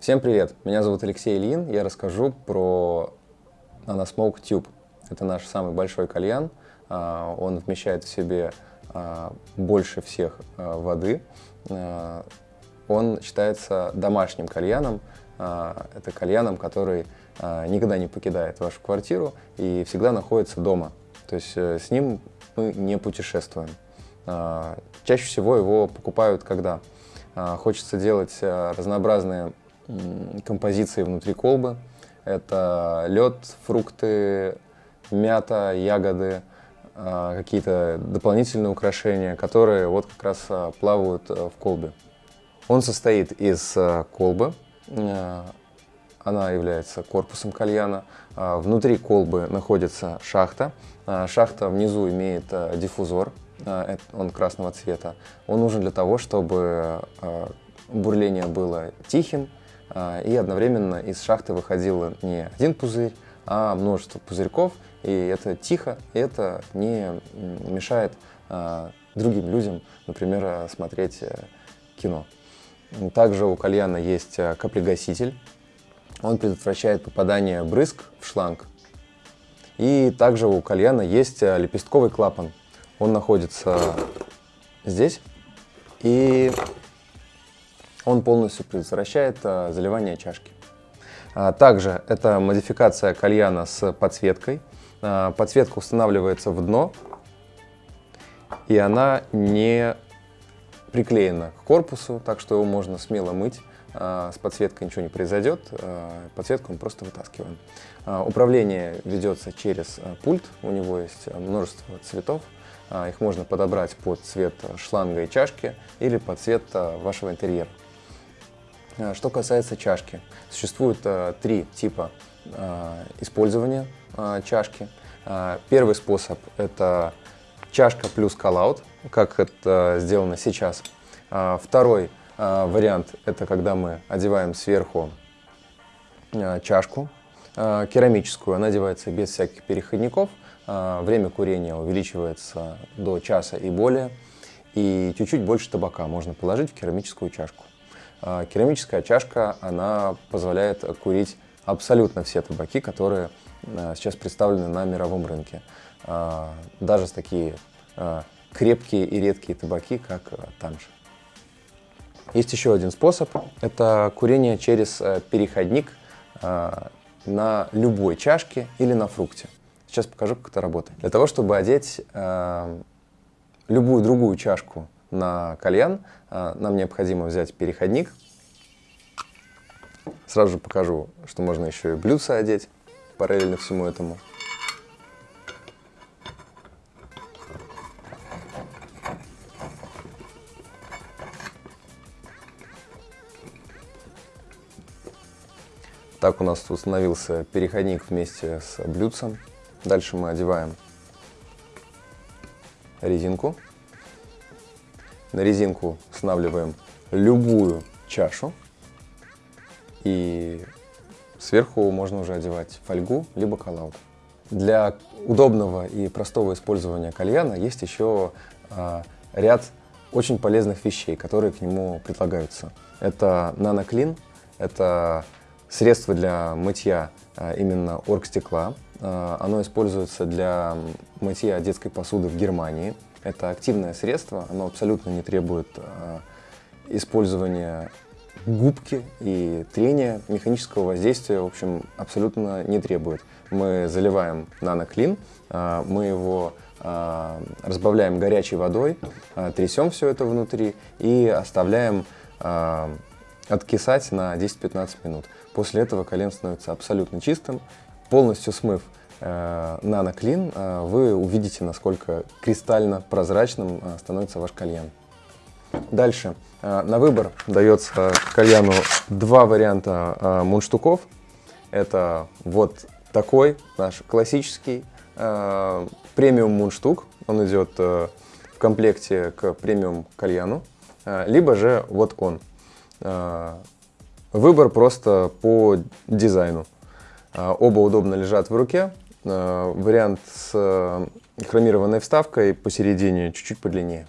Всем привет! Меня зовут Алексей Ильин. Я расскажу про NanoSmoke Tube. Это наш самый большой кальян. А, он вмещает в себе а, больше всех а, воды. Он считается домашним кальяном. Это кальяном, который никогда не покидает вашу квартиру и всегда находится дома. То есть э, с ним мы не путешествуем. Чаще всего его покупают, когда хочется делать разнообразные композиции внутри колбы. Это лед, фрукты, мята, ягоды, а, какие-то дополнительные украшения, которые вот как раз а, плавают а, в колбе. Он состоит из колбы, она является корпусом кальяна. Внутри колбы находится шахта. Шахта внизу имеет диффузор, он красного цвета. Он нужен для того, чтобы бурление было тихим, а, и одновременно из шахты выходил не один пузырь, а множество пузырьков, и это тихо, и это не мешает а, другим людям, например, смотреть э, кино. Также у кальяна есть э, каплегаситель, он предотвращает попадание брызг в шланг. И также у кальяна есть э, лепестковый клапан, он находится здесь, и он полностью предотвращает а, заливание чашки. А, также это модификация кальяна с подсветкой. А, подсветка устанавливается в дно, и она не приклеена к корпусу, так что его можно смело мыть. С подсветкой ничего не произойдет, подсветку мы просто вытаскиваем. Управление ведется через пульт, у него есть множество цветов. Их можно подобрать под цвет шланга и чашки или под цвет вашего интерьера. Э, что касается чашки, существует э, три типа э, использования чашки. Первый способ – это чашка плюс коллаут, как это сделано сейчас. Второй вариант – это когда мы одеваем сверху чашку керамическую, она одевается без всяких переходников, время курения увеличивается до часа и более, и чуть-чуть больше табака можно положить в керамическую чашку. А, керамическая чашка, она позволяет курить абсолютно все табаки, которые а, сейчас представлены на мировом рынке. А, даже такие крепкие и редкие табаки, как танж. Есть еще один способ. Это курение через переходник на любой чашке или на фрукте. Сейчас покажу, как это работает. Для того, чтобы одеть любую другую чашку на кальян, а, нам необходимо взять переходник. Сразу же покажу, что можно еще и блюдца одеть параллельно всему этому. Так у нас установился переходник вместе с блюдцем. Дальше мы одеваем резинку. На резинку устанавливаем любую чашу. И сверху можно уже одевать фольгу, либо коллаут. Для удобного и простого использования кальяна есть еще а, ряд очень полезных вещей, которые к нему предлагаются. Это наноклин, это средство для мытья а, именно оргстекла. А, оно используется для мытья детской посуды в Германии. Это активное средство, оно абсолютно не требует э, использования губки и трения, механического воздействия, в общем, абсолютно не требует. Мы заливаем наноклин, э, мы его э, разбавляем горячей водой, трясем все это внутри и оставляем откисать на 10-15 минут. После этого колен становится абсолютно чистым, полностью смыв наноклин, э, вы увидите, насколько кристально прозрачным э, становится ваш кальян. Дальше. На выбор дается кальяну два варианта мундштуков. Это вот такой наш классический премиум мундштук. Он идет в комплекте к премиум кальяну. Либо же вот он. Выбор просто по дизайну. Оба удобно лежат в руке, Э, вариант с э, хромированной вставкой посередине чуть-чуть подлиннее.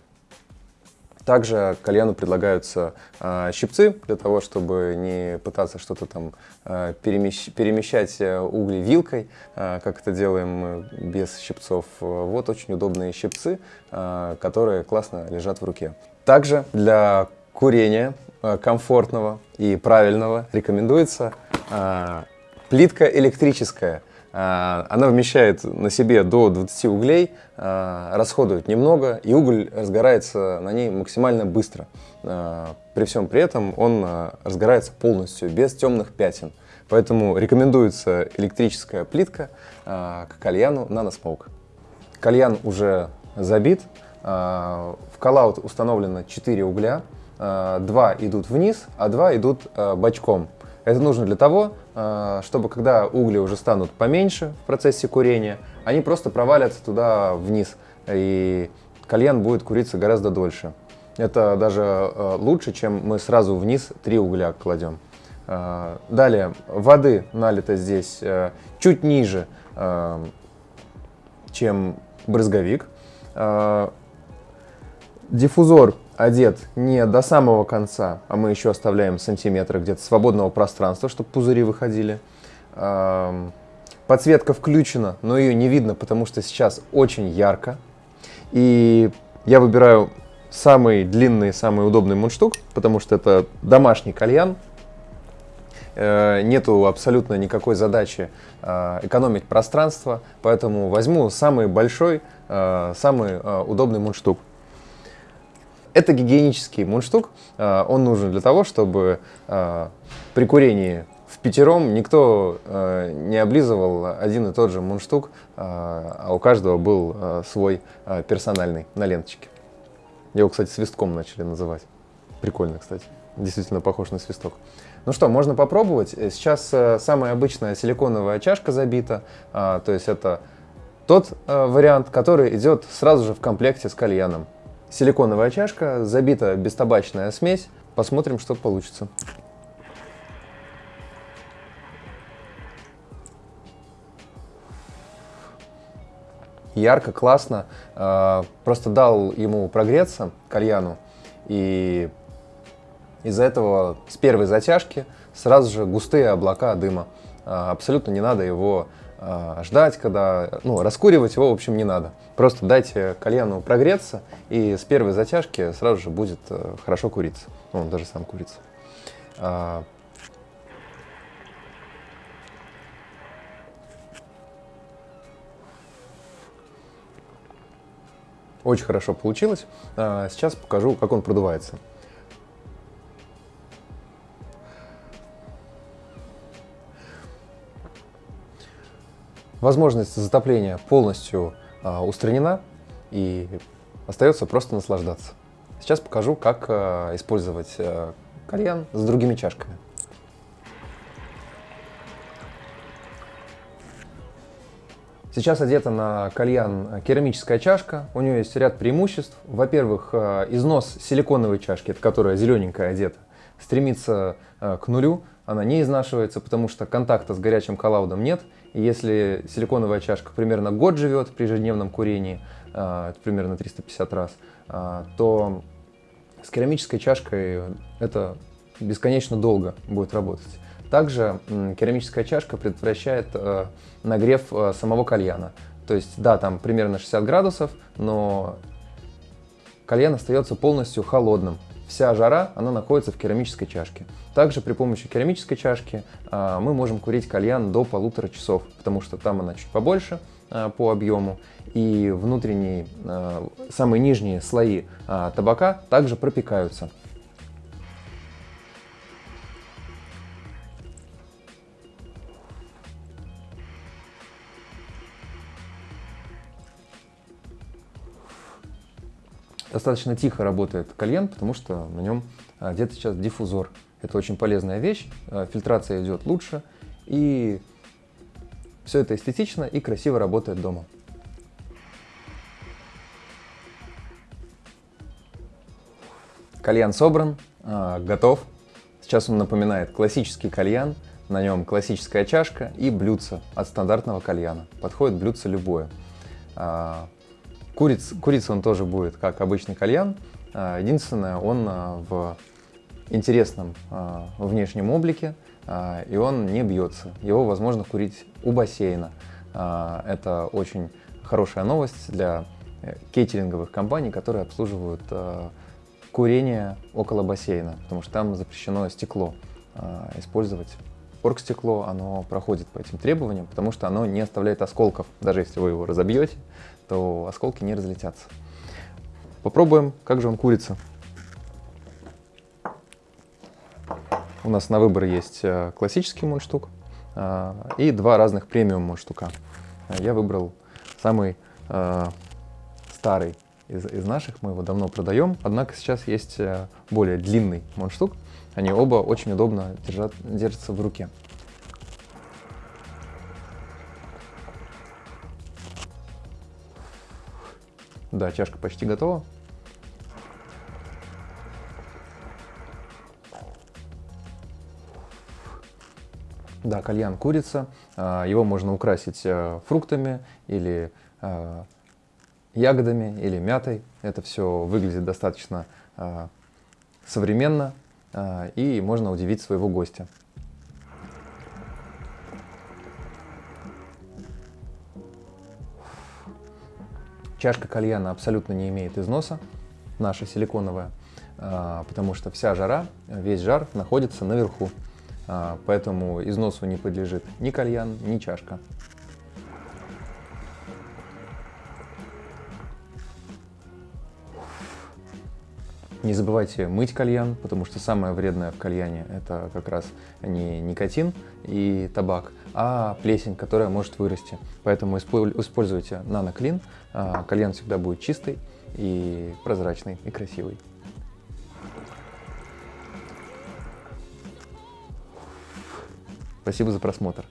Также кальяну предлагаются э, щипцы для того, чтобы не пытаться что-то там э, перемещ перемещать угли вилкой, как это делаем мы без щипцов. Вот очень удобные щипцы, которые классно лежат в руке. Также для курения комфортного и правильного рекомендуется плитка электрическая. А, она вмещает на себе до 20 углей, а, расходует немного, и уголь разгорается на ней максимально быстро. А, при всем при этом он разгорается полностью, без темных пятен. Поэтому рекомендуется электрическая плитка к кальяну NanoSmoke. Кальян уже забит, в коллаут установлено 4 угля, 2 идут вниз, а 2 идут бочком. Это нужно для того, а, чтобы когда угли уже станут поменьше в процессе курения, они просто провалятся туда вниз, и кальян будет куриться гораздо дольше. Это даже а, лучше, чем мы сразу вниз три угля кладем. А, далее, воды налито здесь чуть ниже, чем брызговик. Диффузор одет не до самого конца, а мы еще оставляем сантиметры где-то свободного пространства, чтобы пузыри выходили. Подсветка включена, но ее не видно, потому что сейчас очень ярко. И я выбираю самый длинный, самый удобный мундштук, потому что это домашний кальян. Э, нету абсолютно никакой задачи э, экономить пространство, поэтому возьму самый большой, э, самый удобный мундштук. Это гигиенический мундштук. А, он нужен для того, чтобы а, при курении в пятером никто а, не облизывал один и тот же мундштук, а у каждого был свой персональный на ленточке. Его, кстати, свистком начали называть. Прикольно, кстати. Действительно похож на свисток. Ну что, можно попробовать. Сейчас э, самая обычная силиконовая чашка забита. То есть это тот э, вариант, который идет сразу же в комплекте с кальяном. Силиконовая чашка, забита бестабачная смесь. Посмотрим, что получится. Ярко, классно. А, просто дал ему прогреться, кальяну, и из-за этого с первой затяжки сразу же густые облака дыма. А, абсолютно не надо его ждать, когда, ну, раскуривать его, в общем, не надо. Просто дайте кальяну прогреться, и с первой затяжки сразу же будет э, хорошо куриться. Он даже сам курится. А, очень хорошо получилось. А, сейчас покажу, как он продувается. Возможность затопления полностью а, устранена и остается просто наслаждаться. Сейчас покажу, как а, использовать а, кальян с другими чашками. Сейчас одета на кальян керамическая чашка. У нее есть ряд преимуществ. Во-первых, износ силиконовой чашки, это которая зелененькая одета, стремится к нулю. Она не изнашивается, потому что контакта с горячим коллаудом нет. Если силиконовая чашка примерно год живет при ежедневном курении, а, это примерно 350 раз, а, то с керамической чашкой это бесконечно долго будет работать. Также керамическая чашка предотвращает а, нагрев самого кальяна. То есть, да, там примерно 60 градусов, но кальян остается полностью холодным. Вся жара, она находится в керамической чашке. Также при помощи керамической чашки а, мы можем курить кальян до полутора часов, потому что там она чуть побольше а, по объему. И внутренние, а, самые нижние слои табака также пропекаются. Достаточно тихо работает кальян, потому что на нем одет сейчас диффузор. Это очень полезная вещь, э, фильтрация идет лучше, и все это эстетично и красиво работает дома. Кальян собран, э, готов. Сейчас он напоминает классический кальян, на нем классическая чашка и блюдце от стандартного кальяна. Подходит блюдце любое. Куриц, курица он тоже будет, как обычный кальян, А, единственное, он а, в интересном а, внешнем облике, и он не бьется. Его возможно курить у бассейна. Это очень хорошая новость для э, кейтеринговых компаний, которые обслуживают курение около бассейна, потому что там запрещено стекло использовать. Оргстекло, оно проходит по этим требованиям, потому что оно не оставляет осколков. Даже если вы его разобьете, то осколки не разлетятся. Попробуем, как же он курится. У нас на выбор есть э, классический мундштук э, и два разных премиум мундштука. Я выбрал самый э, старый из, из наших, мы его давно продаем, однако сейчас есть более длинный мундштук. Они оба очень удобно держат, держатся в руке. Да, чашка почти готова. Да, кальян курица. А, его можно украсить э, фруктами или э, ягодами или мятой. Это все выглядит достаточно э, современно и можно удивить своего гостя. Чашка кальяна абсолютно не имеет износа, наша силиконовая, потому что вся жара, весь жар находится наверху. А, поэтому износу не подлежит ни кальян, ни чашка. Не забывайте мыть кальян, потому что самое вредное в кальяне это как раз не никотин и табак, а плесень, которая может вырасти. Поэтому используйте наноклин, а, кальян всегда будет чистый и прозрачный и красивый. Спасибо за просмотр.